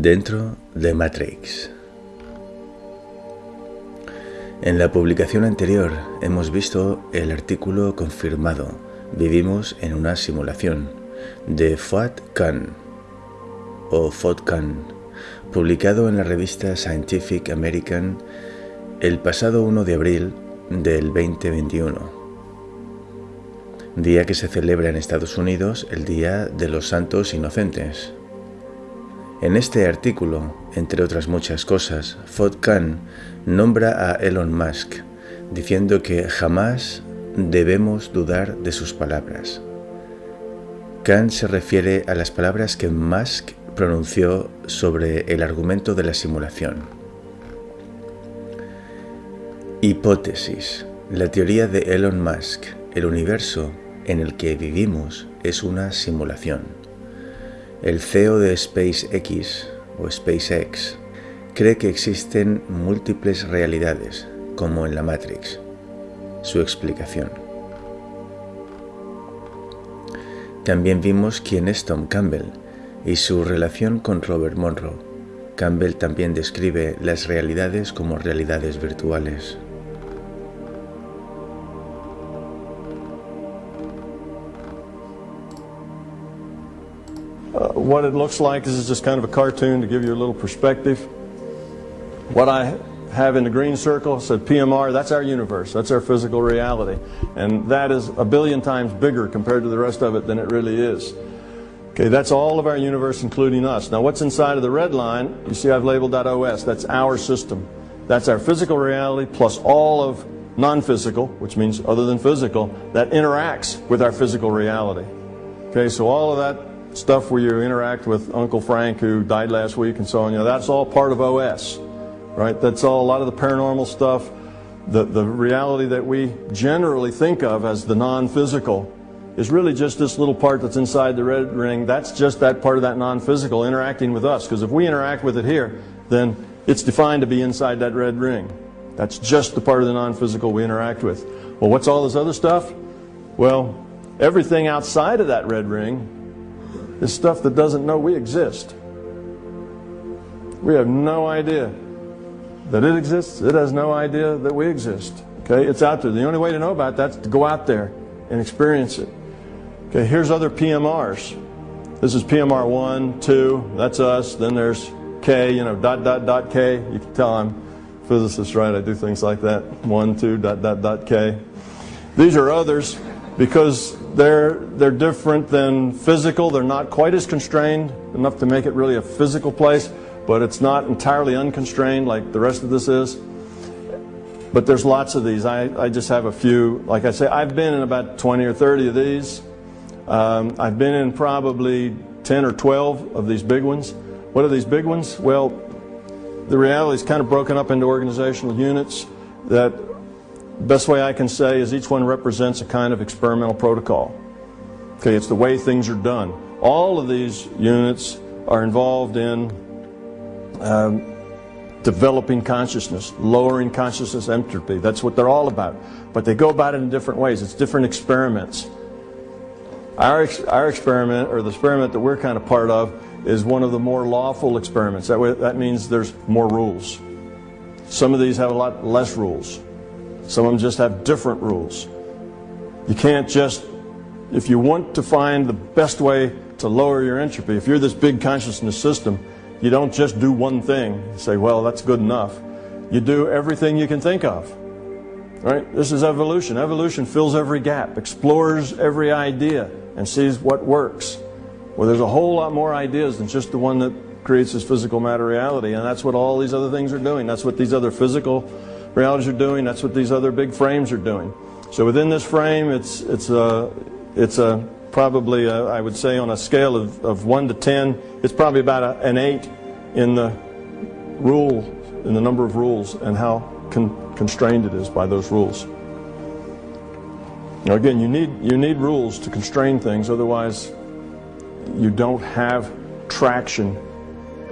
Dentro de Matrix. En la publicación anterior hemos visto el artículo confirmado Vivimos en una simulación de Fuad o Khan, publicado en la revista Scientific American el pasado 1 de abril del 2021, día que se celebra en Estados Unidos el Día de los Santos Inocentes. En este artículo, entre otras muchas cosas, Fod Khan nombra a Elon Musk, diciendo que jamás debemos dudar de sus palabras. Khan se refiere a las palabras que Musk pronunció sobre el argumento de la simulación. Hipótesis. La teoría de Elon Musk, el universo en el que vivimos es una simulación. El CEO de SpaceX o SpaceX cree que existen múltiples realidades, como en la Matrix. Su explicación. También vimos quién es Tom Campbell y su relación con Robert Monroe. Campbell también describe las realidades como realidades virtuales. What it looks like is just kind of a cartoon to give you a little perspective. What I have in the green circle said PMR, that's our universe, that's our physical reality. And that is a billion times bigger compared to the rest of it than it really is. Okay, that's all of our universe, including us. Now, what's inside of the red line, you see I've labeled that OS, that's our system. That's our physical reality plus all of non-physical, which means other than physical, that interacts with our physical reality. Okay, so all of that stuff where you interact with Uncle Frank who died last week and so on, you know, that's all part of OS, right? That's all a lot of the paranormal stuff, the, the reality that we generally think of as the non-physical is really just this little part that's inside the red ring. That's just that part of that non-physical interacting with us. Because if we interact with it here, then it's defined to be inside that red ring. That's just the part of the non-physical we interact with. Well, what's all this other stuff? Well, everything outside of that red ring is stuff that doesn't know we exist. We have no idea that it exists. It has no idea that we exist. Okay, it's out there. The only way to know about that is to go out there and experience it. Okay, here's other PMRs. This is PMR 1, 2, that's us. Then there's K, you know, dot, dot, dot, K. You can tell I'm physicist, right? I do things like that. 1, 2, dot, dot, dot, K. These are others because they're, they're different than physical. They're not quite as constrained enough to make it really a physical place, but it's not entirely unconstrained like the rest of this is. But there's lots of these. I, I just have a few. Like I say, I've been in about 20 or 30 of these. Um, I've been in probably 10 or 12 of these big ones. What are these big ones? Well, the reality is kind of broken up into organizational units that The best way I can say is each one represents a kind of experimental protocol. Okay, it's the way things are done. All of these units are involved in um, developing consciousness, lowering consciousness entropy. That's what they're all about. But they go about it in different ways. It's different experiments. Our, our experiment, or the experiment that we're kind of part of, is one of the more lawful experiments. That, way, that means there's more rules. Some of these have a lot less rules. Some of them just have different rules. You can't just, if you want to find the best way to lower your entropy, if you're this big consciousness system, you don't just do one thing, say, well, that's good enough. You do everything you can think of. Right? This is evolution. Evolution fills every gap, explores every idea, and sees what works. Well, there's a whole lot more ideas than just the one that creates this physical matter reality, and that's what all these other things are doing. That's what these other physical realities are doing. That's what these other big frames are doing. So within this frame, it's it's a it's a probably a, I would say on a scale of, of one to ten, it's probably about a, an eight in the rule in the number of rules and how con constrained it is by those rules. Now again, you need you need rules to constrain things, otherwise you don't have traction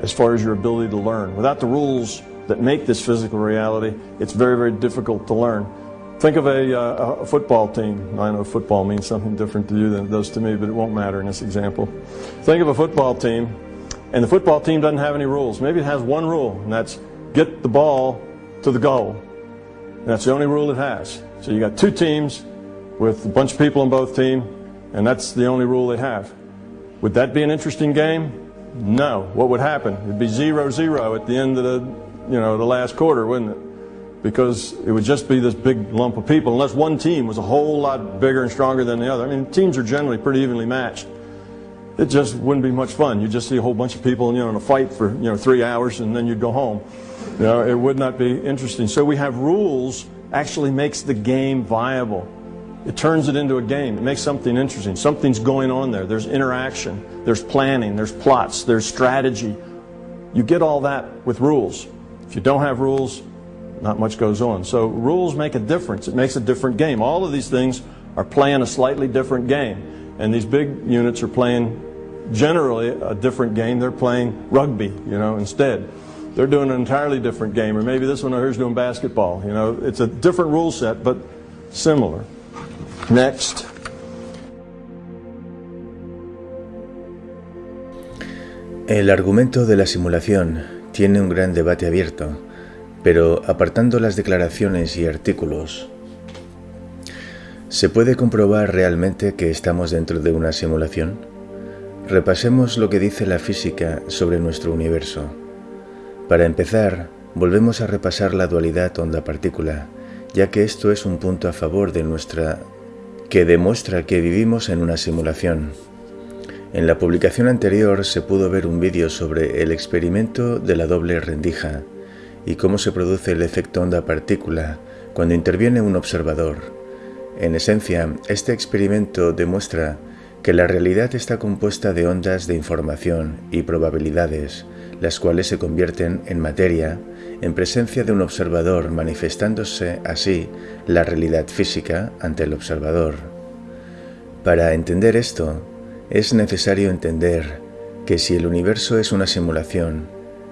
as far as your ability to learn. Without the rules, that make this physical reality, it's very, very difficult to learn. Think of a, uh, a, football team. I know football means something different to you than it does to me, but it won't matter in this example. Think of a football team And the football team doesn't have any rules. Maybe it has one rule, and that's get the ball to the goal. And that's the only rule it has. So you got two teams with a bunch of people on both teams, and that's the only rule they have. Would that be an interesting game? No. What would happen? It'd be 0-0 at the end of the, you know, the last quarter, wouldn't it? Because it would just be this big lump of people, unless one team was a whole lot bigger and stronger than the other. I mean, teams are generally pretty evenly matched it just wouldn't be much fun. You'd just see a whole bunch of people, you know, in a fight for, you know, three hours and then you'd go home. You know, it would not be interesting. So we have rules actually makes the game viable. It turns it into a game. It makes something interesting. Something's going on there. There's interaction. There's planning. There's plots. There's strategy. You get all that with rules. If you don't have rules, not much goes on. So rules make a difference. It makes a different game. All of these things are playing a slightly different game. And these big units are playing generally a different game. They're playing rugby, you know, instead. They're doing an entirely different game, or maybe this one over here is doing basketball. You know, it's a different rule set, but similar. Next. El argumento de la simulación tiene un gran debate abierto, pero apartando las declaraciones y artículos, ¿se puede comprobar realmente que estamos dentro de una simulación? Repasemos lo que dice la física sobre nuestro universo. Para empezar, volvemos a repasar la dualidad onda-partícula, ya que esto es un punto a favor de nuestra que demuestra que vivimos en una simulación. En la publicación anterior se pudo ver un vídeo sobre el experimento de la doble rendija y cómo se produce el efecto onda-partícula cuando interviene un observador. En esencia, este experimento demuestra que la realidad está compuesta de ondas de información y probabilidades, las cuales se convierten en materia en presencia de un observador, manifestándose así la realidad física ante el observador. Para entender esto, es necesario entender que si el universo es una simulación,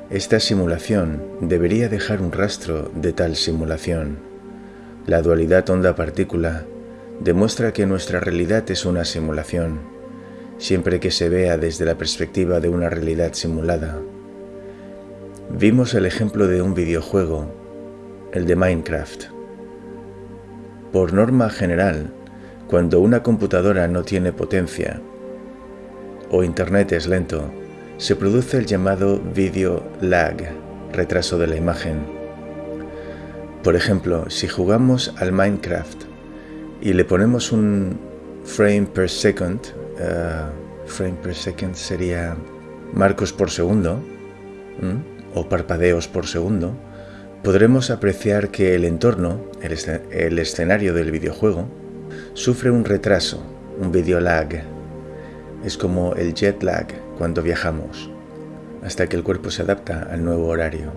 esta simulación debería dejar un rastro de tal simulación. La dualidad onda-partícula demuestra que nuestra realidad es una simulación, siempre que se vea desde la perspectiva de una realidad simulada. Vimos el ejemplo de un videojuego, el de Minecraft. Por norma general, cuando una computadora no tiene potencia o Internet es lento, se produce el llamado video lag, retraso de la imagen. Por ejemplo, si jugamos al Minecraft y le ponemos un frame per second, eh, frame per second sería marcos por segundo, o parpadeos por segundo, podremos apreciar que el entorno, el escenario del videojuego, sufre un retraso, un video lag. Es como el jet lag cuando viajamos, hasta que el cuerpo se adapta al nuevo horario.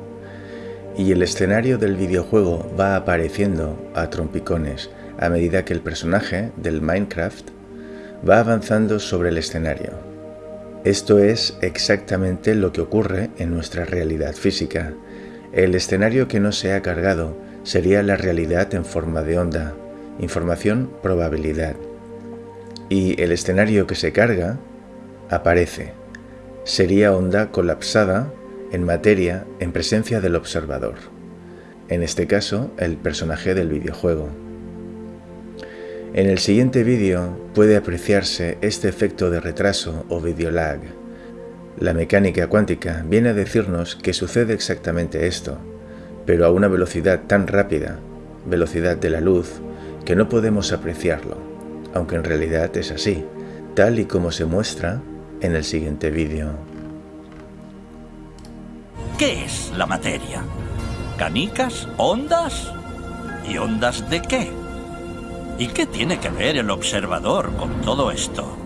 Y el escenario del videojuego va apareciendo a trompicones, a medida que el personaje del Minecraft va avanzando sobre el escenario. Esto es exactamente lo que ocurre en nuestra realidad física. El escenario que no se ha cargado sería la realidad en forma de onda, información probabilidad. Y el escenario que se carga aparece. Sería onda colapsada en materia en presencia del observador. En este caso, el personaje del videojuego. En el siguiente vídeo puede apreciarse este efecto de retraso o video lag. La mecánica cuántica viene a decirnos que sucede exactamente esto, pero a una velocidad tan rápida, velocidad de la luz, que no podemos apreciarlo, aunque en realidad es así, tal y como se muestra en el siguiente vídeo. ¿Qué es la materia? ¿Canicas? ¿Ondas? ¿Y ondas de qué? ¿Y qué tiene que ver el observador con todo esto?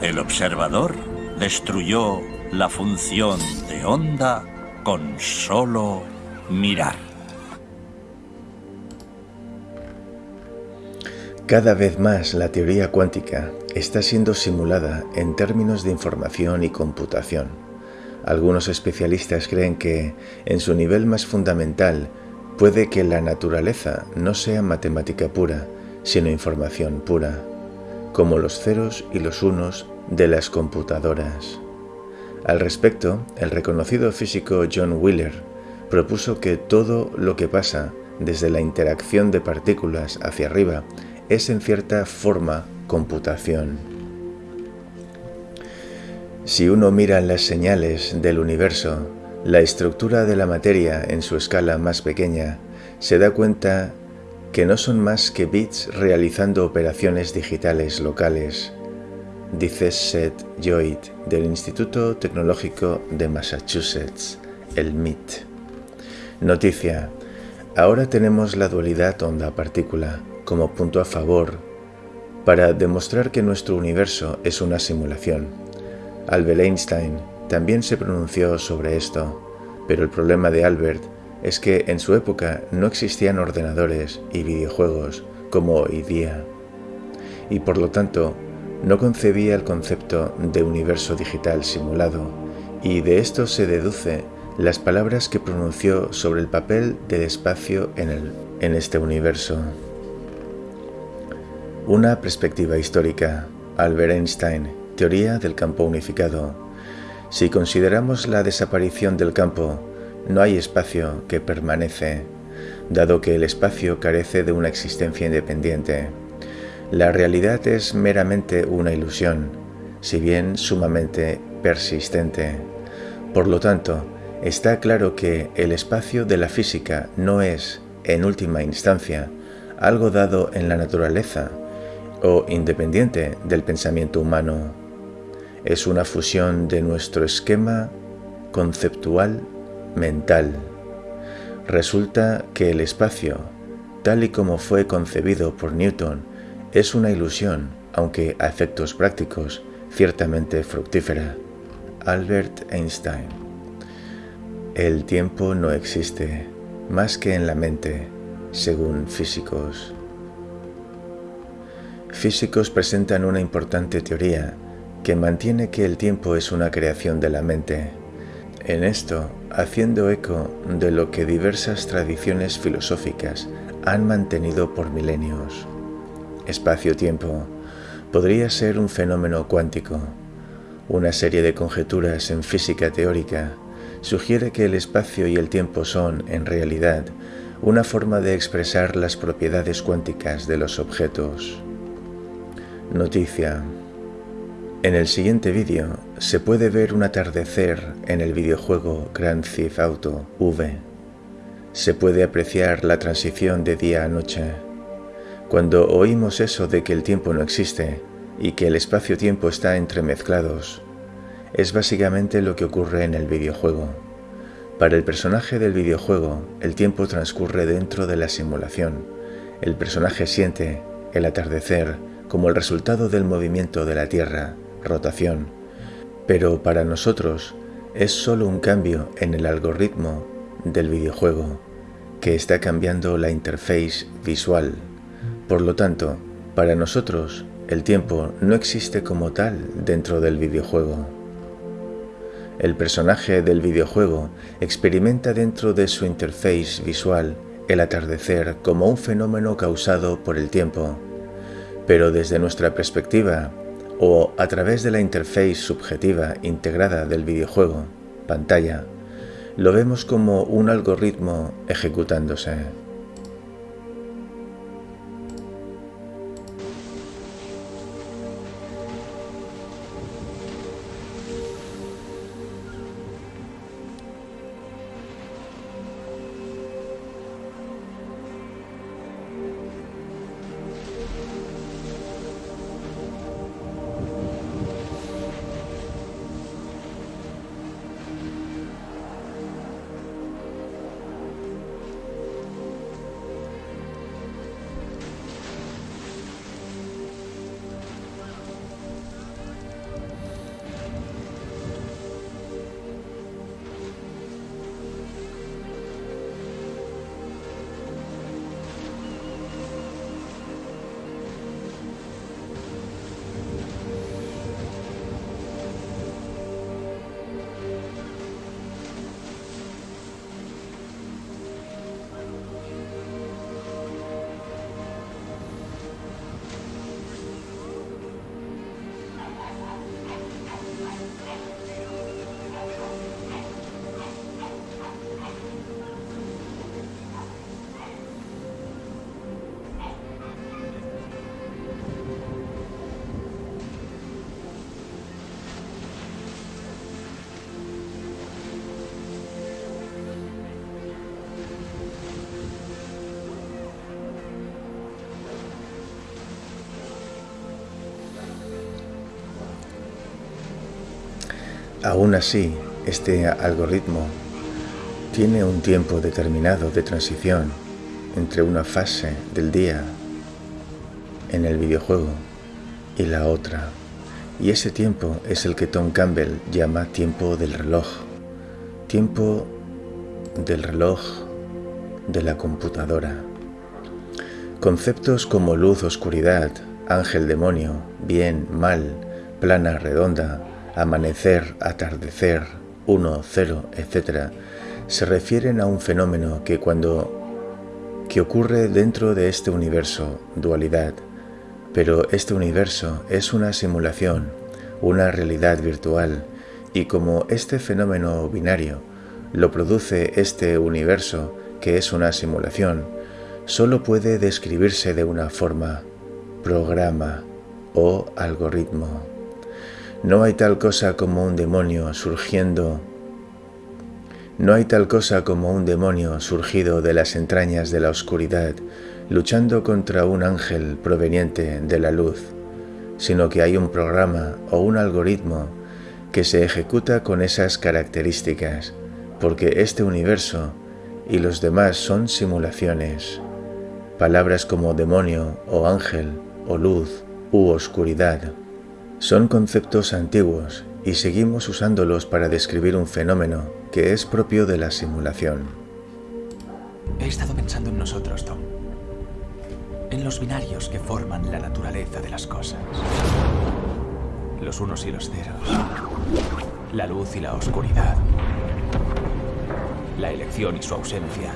El observador destruyó la función de onda con solo mirar. Cada vez más la teoría cuántica está siendo simulada en términos de información y computación. Algunos especialistas creen que, en su nivel más fundamental, Puede que la naturaleza no sea matemática pura, sino información pura, como los ceros y los unos de las computadoras. Al respecto, el reconocido físico John Wheeler propuso que todo lo que pasa desde la interacción de partículas hacia arriba es en cierta forma computación. Si uno mira las señales del universo, la estructura de la materia en su escala más pequeña, se da cuenta que no son más que bits realizando operaciones digitales locales, dice Seth Lloyd del Instituto Tecnológico de Massachusetts, el MIT. Noticia. Ahora tenemos la dualidad onda-partícula como punto a favor para demostrar que nuestro universo es una simulación. Albert Einstein también se pronunció sobre esto, pero el problema de Albert es que en su época no existían ordenadores y videojuegos como hoy día, y por lo tanto no concebía el concepto de universo digital simulado, y de esto se deduce las palabras que pronunció sobre el papel del espacio en, el, en este universo. Una perspectiva histórica. Albert Einstein, teoría del campo unificado. Si consideramos la desaparición del campo, no hay espacio que permanece, dado que el espacio carece de una existencia independiente. La realidad es meramente una ilusión, si bien sumamente persistente. Por lo tanto, está claro que el espacio de la física no es, en última instancia, algo dado en la naturaleza o independiente del pensamiento humano. Es una fusión de nuestro esquema conceptual mental. Resulta que el espacio, tal y como fue concebido por Newton, es una ilusión, aunque a efectos prácticos, ciertamente fructífera. Albert Einstein el tiempo no existe más que en la mente, según físicos. Físicos presentan una importante teoría que mantiene que el tiempo es una creación de la mente. En esto, haciendo eco de lo que diversas tradiciones filosóficas han mantenido por milenios. Espacio-tiempo podría ser un fenómeno cuántico, una serie de conjeturas en física teórica sugiere que el espacio y el tiempo son, en realidad, una forma de expresar las propiedades cuánticas de los objetos. Noticia. En el siguiente vídeo se puede ver un atardecer en el videojuego Grand Theft Auto V. Se puede apreciar la transición de día a noche. Cuando oímos eso de que el tiempo no existe y que el espacio-tiempo está entremezclados, es básicamente lo que ocurre en el videojuego. Para el personaje del videojuego, el tiempo transcurre dentro de la simulación. El personaje siente el atardecer como el resultado del movimiento de la Tierra, rotación. Pero para nosotros es solo un cambio en el algoritmo del videojuego que está cambiando la interface visual. Por lo tanto, para nosotros el tiempo no existe como tal dentro del videojuego. El personaje del videojuego experimenta dentro de su interface visual el atardecer como un fenómeno causado por el tiempo, pero desde nuestra perspectiva o a través de la interface subjetiva integrada del videojuego, pantalla, lo vemos como un algoritmo ejecutándose. Aún así, este algoritmo tiene un tiempo determinado de transición entre una fase del día en el videojuego y la otra. Y ese tiempo es el que Tom Campbell llama tiempo del reloj. Tiempo del reloj de la computadora. Conceptos como luz, oscuridad, ángel, demonio, bien, mal, plana, redonda, amanecer, atardecer, uno, cero, etc., se refieren a un fenómeno que cuando que ocurre dentro de este universo, dualidad, pero este universo es una simulación, una realidad virtual, y como este fenómeno binario lo produce este universo, que es una simulación, solo puede describirse de una forma, programa o algoritmo. No hay tal cosa como un demonio surgiendo. No hay tal cosa como un demonio surgido de las entrañas de la oscuridad, luchando contra un ángel proveniente de la luz, sino que hay un programa o un algoritmo que se ejecuta con esas características, porque este universo y los demás son simulaciones. Palabras como demonio o ángel o luz u oscuridad son conceptos antiguos y seguimos usándolos para describir un fenómeno que es propio de la simulación. He estado pensando en nosotros, Tom. En los binarios que forman la naturaleza de las cosas. Los unos y los ceros. La luz y la oscuridad. La elección y su ausencia.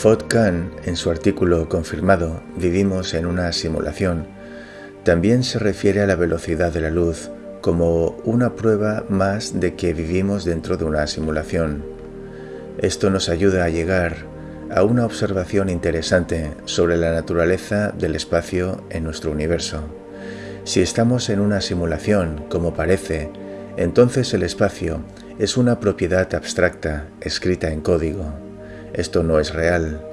Fod Khan, en su artículo confirmado Vivimos en una simulación, también se refiere a la velocidad de la luz como una prueba más de que vivimos dentro de una simulación. Esto nos ayuda a llegar a una observación interesante sobre la naturaleza del espacio en nuestro universo. Si estamos en una simulación, como parece, entonces el espacio es una propiedad abstracta escrita en código. Esto no es real,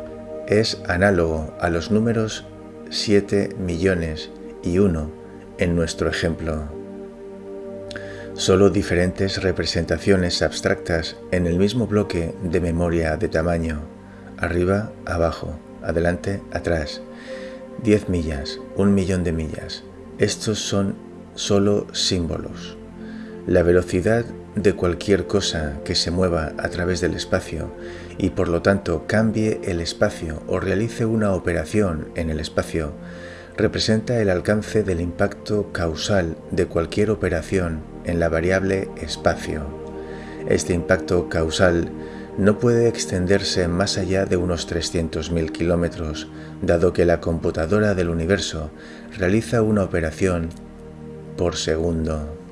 es análogo a los números 7 millones y 1 en nuestro ejemplo. Solo diferentes representaciones abstractas en el mismo bloque de memoria de tamaño, arriba, abajo, adelante, atrás, 10 millas, un millón de millas. Estos son solo símbolos. La velocidad de cualquier cosa que se mueva a través del espacio y por lo tanto cambie el espacio o realice una operación en el espacio, representa el alcance del impacto causal de cualquier operación en la variable espacio. Este impacto causal no puede extenderse más allá de unos 300.000 kilómetros, dado que la computadora del universo realiza una operación por segundo.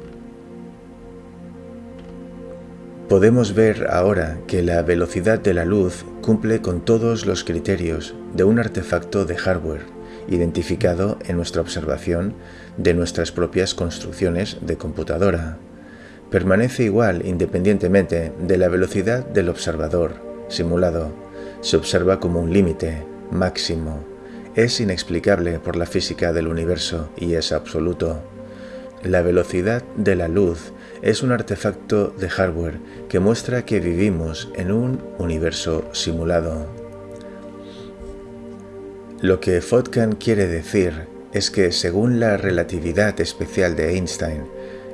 Podemos ver ahora que la velocidad de la luz cumple con todos los criterios de un artefacto de hardware identificado en nuestra observación de nuestras propias construcciones de computadora. Permanece igual independientemente de la velocidad del observador simulado. Se observa como un límite máximo. Es inexplicable por la física del universo y es absoluto. La velocidad de la luz es un artefacto de hardware que muestra que vivimos en un universo simulado. Lo que Fotkan quiere decir es que según la relatividad especial de Einstein,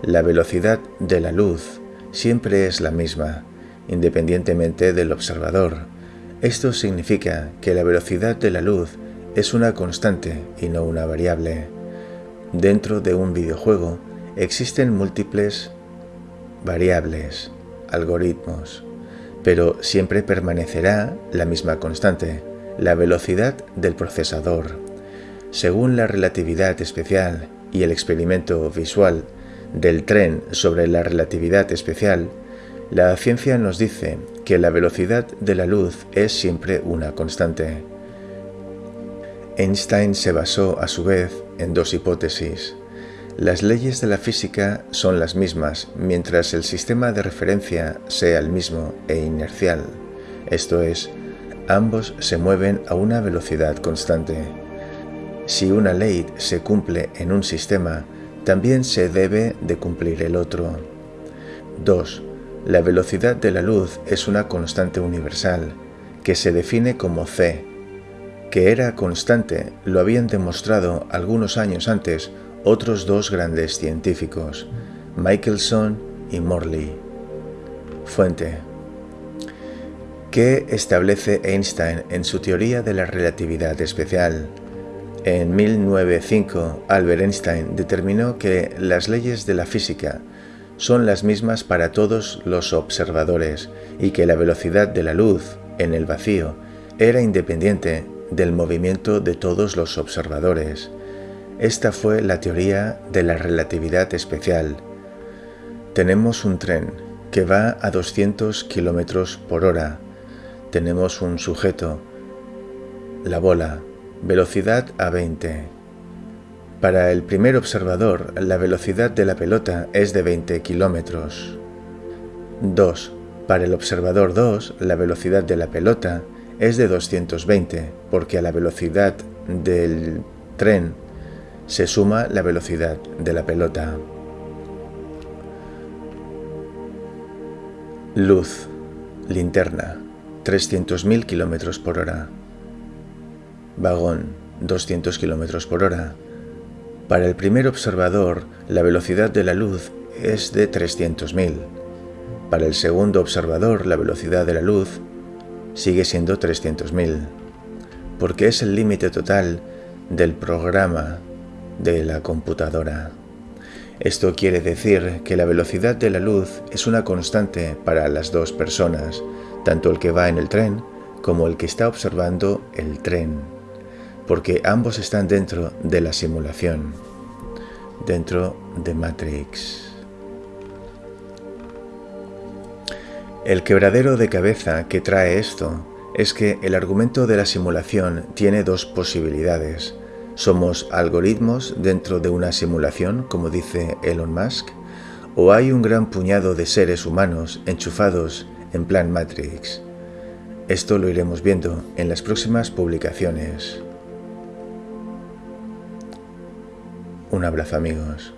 la velocidad de la luz siempre es la misma, independientemente del observador. Esto significa que la velocidad de la luz es una constante y no una variable. Dentro de un videojuego existen múltiples variables, algoritmos, pero siempre permanecerá la misma constante, la velocidad del procesador. Según la relatividad especial y el experimento visual del tren sobre la relatividad especial, la ciencia nos dice que la velocidad de la luz es siempre una constante. Einstein se basó a su vez en dos hipótesis Las leyes de la física son las mismas mientras el sistema de referencia sea el mismo e inercial, esto es, ambos se mueven a una velocidad constante. Si una ley se cumple en un sistema, también se debe de cumplir el otro. 2. La velocidad de la luz es una constante universal, que se define como c. Que era constante lo habían demostrado algunos años antes otros dos grandes científicos, Michelson y Morley. Fuente. ¿Qué establece Einstein en su teoría de la relatividad especial? En 1905, Albert Einstein determinó que las leyes de la física son las mismas para todos los observadores y que la velocidad de la luz en el vacío era independiente del movimiento de todos los observadores. Esta fue la teoría de la relatividad especial. Tenemos un tren que va a 200 km por hora. Tenemos un sujeto, la bola, velocidad a 20. Para el primer observador, la velocidad de la pelota es de 20 km. 2. Para el observador 2, la velocidad de la pelota es de 220, porque a la velocidad del tren se suma la velocidad de la pelota. Luz, linterna, 300.000 km por hora. Vagón, 200 km por hora. Para el primer observador, la velocidad de la luz es de 300.000. Para el segundo observador, la velocidad de la luz sigue siendo 300.000, porque es el límite total del programa de la computadora. Esto quiere decir que la velocidad de la luz es una constante para las dos personas, tanto el que va en el tren como el que está observando el tren, porque ambos están dentro de la simulación, dentro de Matrix. El quebradero de cabeza que trae esto es que el argumento de la simulación tiene dos posibilidades. ¿Somos algoritmos dentro de una simulación, como dice Elon Musk? ¿O hay un gran puñado de seres humanos enchufados en plan Matrix? Esto lo iremos viendo en las próximas publicaciones. Un abrazo amigos.